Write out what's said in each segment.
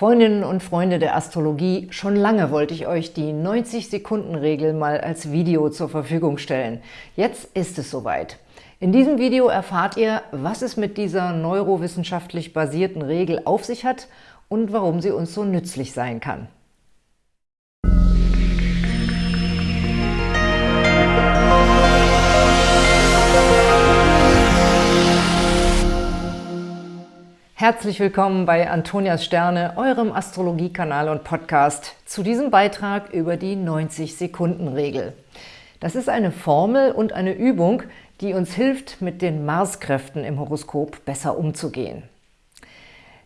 Freundinnen und Freunde der Astrologie, schon lange wollte ich euch die 90-Sekunden-Regel mal als Video zur Verfügung stellen. Jetzt ist es soweit. In diesem Video erfahrt ihr, was es mit dieser neurowissenschaftlich basierten Regel auf sich hat und warum sie uns so nützlich sein kann. Herzlich willkommen bei Antonias Sterne, eurem Astrologiekanal und Podcast, zu diesem Beitrag über die 90-Sekunden-Regel. Das ist eine Formel und eine Übung, die uns hilft, mit den Marskräften im Horoskop besser umzugehen.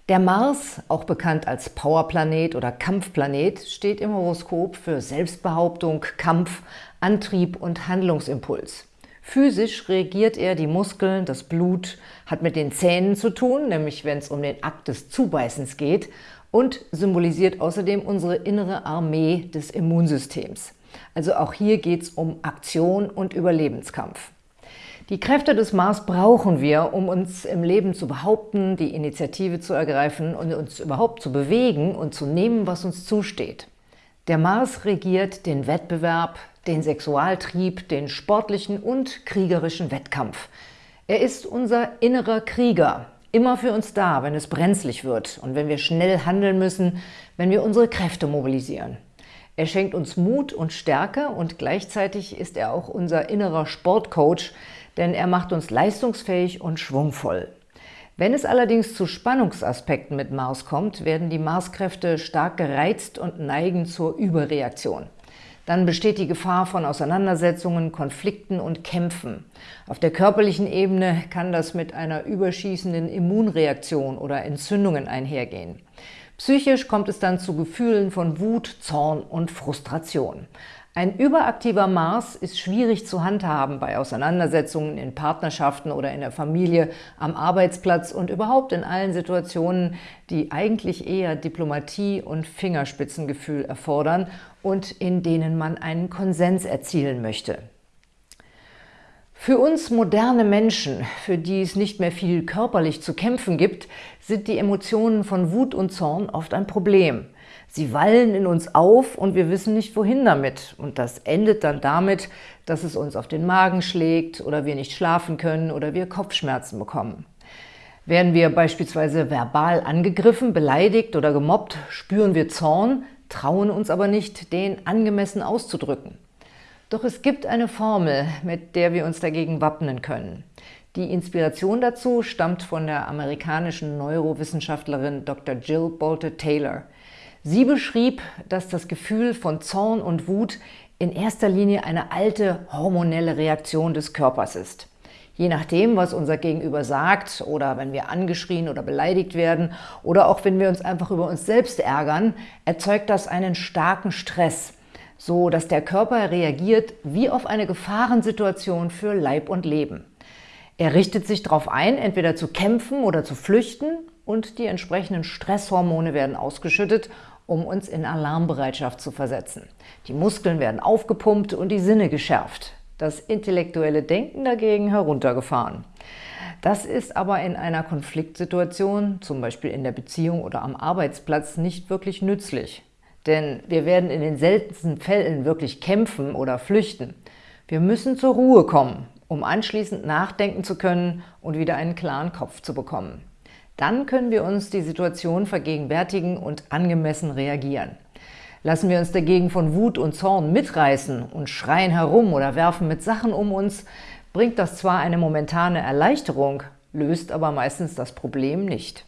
Der Mars, auch bekannt als Powerplanet oder Kampfplanet, steht im Horoskop für Selbstbehauptung, Kampf, Antrieb und Handlungsimpuls. Physisch regiert er die Muskeln, das Blut, hat mit den Zähnen zu tun, nämlich wenn es um den Akt des Zubeißens geht, und symbolisiert außerdem unsere innere Armee des Immunsystems. Also auch hier geht es um Aktion und Überlebenskampf. Die Kräfte des Mars brauchen wir, um uns im Leben zu behaupten, die Initiative zu ergreifen und uns überhaupt zu bewegen und zu nehmen, was uns zusteht. Der Mars regiert den Wettbewerb, den Sexualtrieb, den sportlichen und kriegerischen Wettkampf. Er ist unser innerer Krieger, immer für uns da, wenn es brenzlig wird und wenn wir schnell handeln müssen, wenn wir unsere Kräfte mobilisieren. Er schenkt uns Mut und Stärke und gleichzeitig ist er auch unser innerer Sportcoach, denn er macht uns leistungsfähig und schwungvoll. Wenn es allerdings zu Spannungsaspekten mit Mars kommt, werden die Marskräfte stark gereizt und neigen zur Überreaktion. Dann besteht die Gefahr von Auseinandersetzungen, Konflikten und Kämpfen. Auf der körperlichen Ebene kann das mit einer überschießenden Immunreaktion oder Entzündungen einhergehen. Psychisch kommt es dann zu Gefühlen von Wut, Zorn und Frustration. Ein überaktiver Mars ist schwierig zu handhaben bei Auseinandersetzungen in Partnerschaften oder in der Familie, am Arbeitsplatz und überhaupt in allen Situationen, die eigentlich eher Diplomatie und Fingerspitzengefühl erfordern und in denen man einen Konsens erzielen möchte. Für uns moderne Menschen, für die es nicht mehr viel körperlich zu kämpfen gibt, sind die Emotionen von Wut und Zorn oft ein Problem. Sie wallen in uns auf und wir wissen nicht, wohin damit. Und das endet dann damit, dass es uns auf den Magen schlägt oder wir nicht schlafen können oder wir Kopfschmerzen bekommen. Werden wir beispielsweise verbal angegriffen, beleidigt oder gemobbt, spüren wir Zorn, trauen uns aber nicht, den angemessen auszudrücken. Doch es gibt eine Formel, mit der wir uns dagegen wappnen können. Die Inspiration dazu stammt von der amerikanischen Neurowissenschaftlerin Dr. Jill Bolte Taylor. Sie beschrieb, dass das Gefühl von Zorn und Wut in erster Linie eine alte hormonelle Reaktion des Körpers ist. Je nachdem, was unser Gegenüber sagt oder wenn wir angeschrien oder beleidigt werden oder auch wenn wir uns einfach über uns selbst ärgern, erzeugt das einen starken Stress, so dass der Körper reagiert wie auf eine Gefahrensituation für Leib und Leben. Er richtet sich darauf ein, entweder zu kämpfen oder zu flüchten und die entsprechenden Stresshormone werden ausgeschüttet um uns in Alarmbereitschaft zu versetzen. Die Muskeln werden aufgepumpt und die Sinne geschärft. Das intellektuelle Denken dagegen heruntergefahren. Das ist aber in einer Konfliktsituation, zum Beispiel in der Beziehung oder am Arbeitsplatz, nicht wirklich nützlich. Denn wir werden in den seltensten Fällen wirklich kämpfen oder flüchten. Wir müssen zur Ruhe kommen, um anschließend nachdenken zu können und wieder einen klaren Kopf zu bekommen. Dann können wir uns die Situation vergegenwärtigen und angemessen reagieren. Lassen wir uns dagegen von Wut und Zorn mitreißen und schreien herum oder werfen mit Sachen um uns, bringt das zwar eine momentane Erleichterung, löst aber meistens das Problem nicht.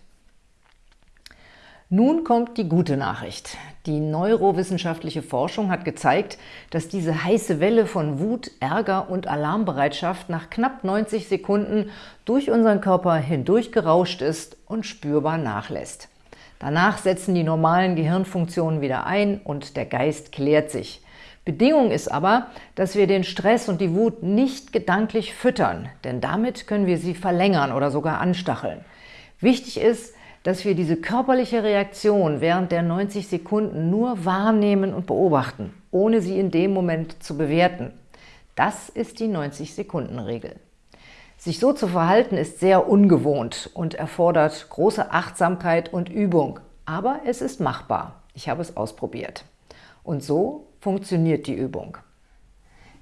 Nun kommt die gute Nachricht. Die neurowissenschaftliche Forschung hat gezeigt, dass diese heiße Welle von Wut, Ärger und Alarmbereitschaft nach knapp 90 Sekunden durch unseren Körper hindurch gerauscht ist und spürbar nachlässt. Danach setzen die normalen Gehirnfunktionen wieder ein und der Geist klärt sich. Bedingung ist aber, dass wir den Stress und die Wut nicht gedanklich füttern, denn damit können wir sie verlängern oder sogar anstacheln. Wichtig ist, dass wir diese körperliche Reaktion während der 90 Sekunden nur wahrnehmen und beobachten, ohne sie in dem Moment zu bewerten. Das ist die 90-Sekunden-Regel. Sich so zu verhalten ist sehr ungewohnt und erfordert große Achtsamkeit und Übung. Aber es ist machbar. Ich habe es ausprobiert. Und so funktioniert die Übung.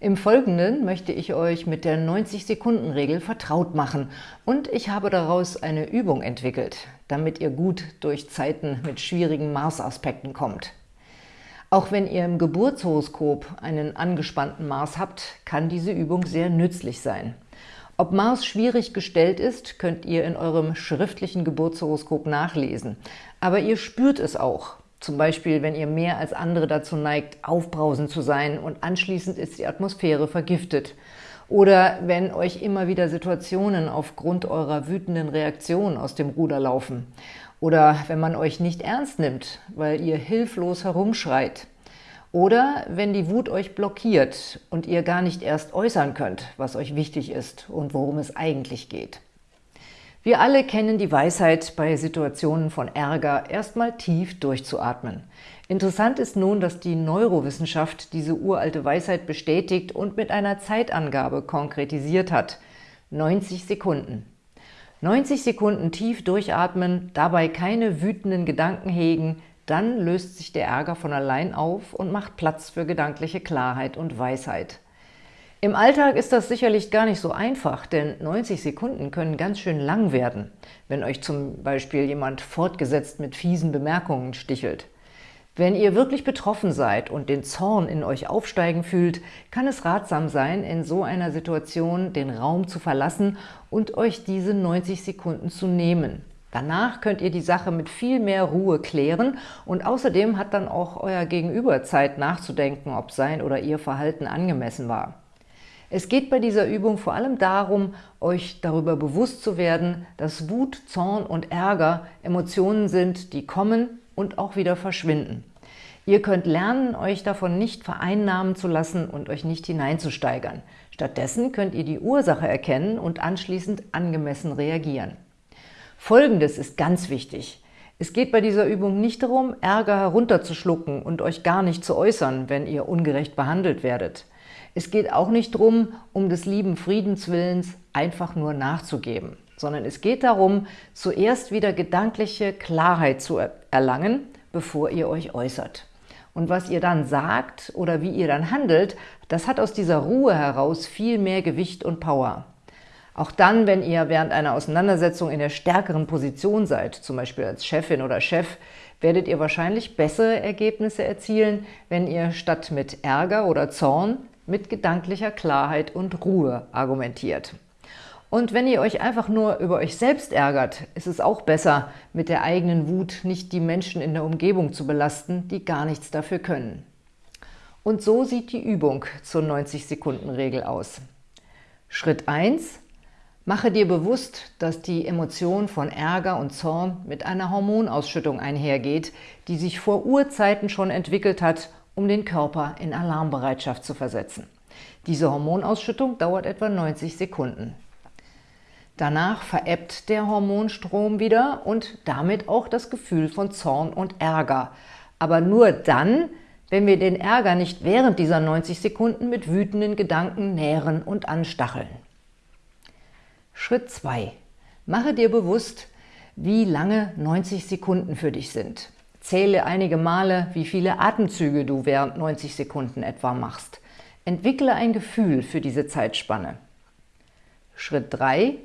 Im Folgenden möchte ich euch mit der 90-Sekunden-Regel vertraut machen und ich habe daraus eine Übung entwickelt, damit ihr gut durch Zeiten mit schwierigen Mars-Aspekten kommt. Auch wenn ihr im Geburtshoroskop einen angespannten Mars habt, kann diese Übung sehr nützlich sein. Ob Mars schwierig gestellt ist, könnt ihr in eurem schriftlichen Geburtshoroskop nachlesen. Aber ihr spürt es auch. Zum Beispiel, wenn ihr mehr als andere dazu neigt, aufbrausend zu sein und anschließend ist die Atmosphäre vergiftet. Oder wenn euch immer wieder Situationen aufgrund eurer wütenden Reaktion aus dem Ruder laufen. Oder wenn man euch nicht ernst nimmt, weil ihr hilflos herumschreit. Oder wenn die Wut euch blockiert und ihr gar nicht erst äußern könnt, was euch wichtig ist und worum es eigentlich geht. Wir alle kennen die Weisheit, bei Situationen von Ärger erstmal tief durchzuatmen. Interessant ist nun, dass die Neurowissenschaft diese uralte Weisheit bestätigt und mit einer Zeitangabe konkretisiert hat. 90 Sekunden. 90 Sekunden tief durchatmen, dabei keine wütenden Gedanken hegen, dann löst sich der Ärger von allein auf und macht Platz für gedankliche Klarheit und Weisheit. Im Alltag ist das sicherlich gar nicht so einfach, denn 90 Sekunden können ganz schön lang werden, wenn euch zum Beispiel jemand fortgesetzt mit fiesen Bemerkungen stichelt. Wenn ihr wirklich betroffen seid und den Zorn in euch aufsteigen fühlt, kann es ratsam sein, in so einer Situation den Raum zu verlassen und euch diese 90 Sekunden zu nehmen. Danach könnt ihr die Sache mit viel mehr Ruhe klären und außerdem hat dann auch euer Gegenüber Zeit nachzudenken, ob sein oder ihr Verhalten angemessen war. Es geht bei dieser Übung vor allem darum, euch darüber bewusst zu werden, dass Wut, Zorn und Ärger Emotionen sind, die kommen und auch wieder verschwinden. Ihr könnt lernen, euch davon nicht vereinnahmen zu lassen und euch nicht hineinzusteigern. Stattdessen könnt ihr die Ursache erkennen und anschließend angemessen reagieren. Folgendes ist ganz wichtig. Es geht bei dieser Übung nicht darum, Ärger herunterzuschlucken und euch gar nicht zu äußern, wenn ihr ungerecht behandelt werdet. Es geht auch nicht darum, um des lieben Friedenswillens einfach nur nachzugeben, sondern es geht darum, zuerst wieder gedankliche Klarheit zu erlangen, bevor ihr euch äußert. Und was ihr dann sagt oder wie ihr dann handelt, das hat aus dieser Ruhe heraus viel mehr Gewicht und Power. Auch dann, wenn ihr während einer Auseinandersetzung in der stärkeren Position seid, zum Beispiel als Chefin oder Chef, werdet ihr wahrscheinlich bessere Ergebnisse erzielen, wenn ihr statt mit Ärger oder Zorn mit gedanklicher Klarheit und Ruhe argumentiert. Und wenn ihr euch einfach nur über euch selbst ärgert, ist es auch besser, mit der eigenen Wut nicht die Menschen in der Umgebung zu belasten, die gar nichts dafür können. Und so sieht die Übung zur 90-Sekunden-Regel aus. Schritt 1. Mache dir bewusst, dass die Emotion von Ärger und Zorn mit einer Hormonausschüttung einhergeht, die sich vor Urzeiten schon entwickelt hat um den Körper in Alarmbereitschaft zu versetzen. Diese Hormonausschüttung dauert etwa 90 Sekunden. Danach verebbt der Hormonstrom wieder und damit auch das Gefühl von Zorn und Ärger. Aber nur dann, wenn wir den Ärger nicht während dieser 90 Sekunden mit wütenden Gedanken nähren und anstacheln. Schritt 2. Mache dir bewusst, wie lange 90 Sekunden für dich sind. Zähle einige Male, wie viele Atemzüge du während 90 Sekunden etwa machst. Entwickle ein Gefühl für diese Zeitspanne. Schritt 3.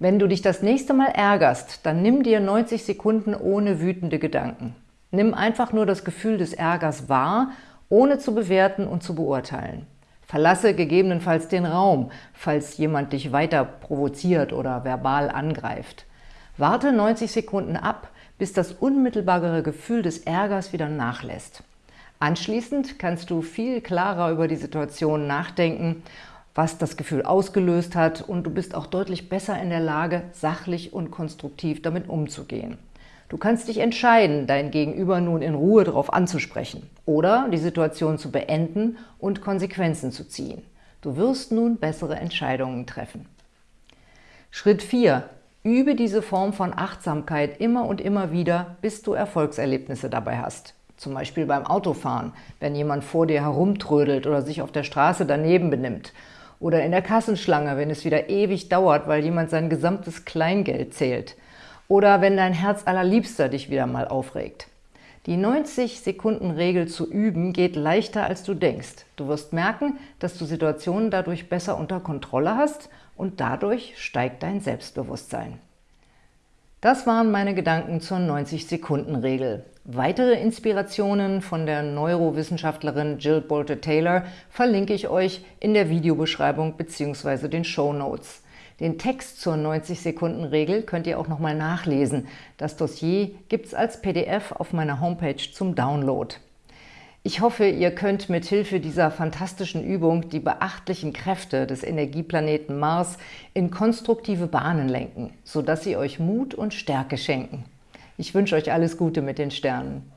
Wenn du dich das nächste Mal ärgerst, dann nimm dir 90 Sekunden ohne wütende Gedanken. Nimm einfach nur das Gefühl des Ärgers wahr, ohne zu bewerten und zu beurteilen. Verlasse gegebenenfalls den Raum, falls jemand dich weiter provoziert oder verbal angreift. Warte 90 Sekunden ab, bis das unmittelbare Gefühl des Ärgers wieder nachlässt. Anschließend kannst du viel klarer über die Situation nachdenken, was das Gefühl ausgelöst hat und du bist auch deutlich besser in der Lage, sachlich und konstruktiv damit umzugehen. Du kannst dich entscheiden, dein Gegenüber nun in Ruhe darauf anzusprechen oder die Situation zu beenden und Konsequenzen zu ziehen. Du wirst nun bessere Entscheidungen treffen. Schritt 4. Übe diese Form von Achtsamkeit immer und immer wieder, bis du Erfolgserlebnisse dabei hast. Zum Beispiel beim Autofahren, wenn jemand vor dir herumtrödelt oder sich auf der Straße daneben benimmt. Oder in der Kassenschlange, wenn es wieder ewig dauert, weil jemand sein gesamtes Kleingeld zählt. Oder wenn dein Herz allerliebster dich wieder mal aufregt. Die 90-Sekunden-Regel zu üben geht leichter, als du denkst. Du wirst merken, dass du Situationen dadurch besser unter Kontrolle hast und dadurch steigt dein Selbstbewusstsein. Das waren meine Gedanken zur 90-Sekunden-Regel. Weitere Inspirationen von der Neurowissenschaftlerin Jill Bolte-Taylor verlinke ich euch in der Videobeschreibung bzw. den Show Notes. Den Text zur 90-Sekunden-Regel könnt ihr auch nochmal nachlesen. Das Dossier gibt es als PDF auf meiner Homepage zum Download. Ich hoffe, ihr könnt mit Hilfe dieser fantastischen Übung die beachtlichen Kräfte des Energieplaneten Mars in konstruktive Bahnen lenken, sodass sie euch Mut und Stärke schenken. Ich wünsche euch alles Gute mit den Sternen.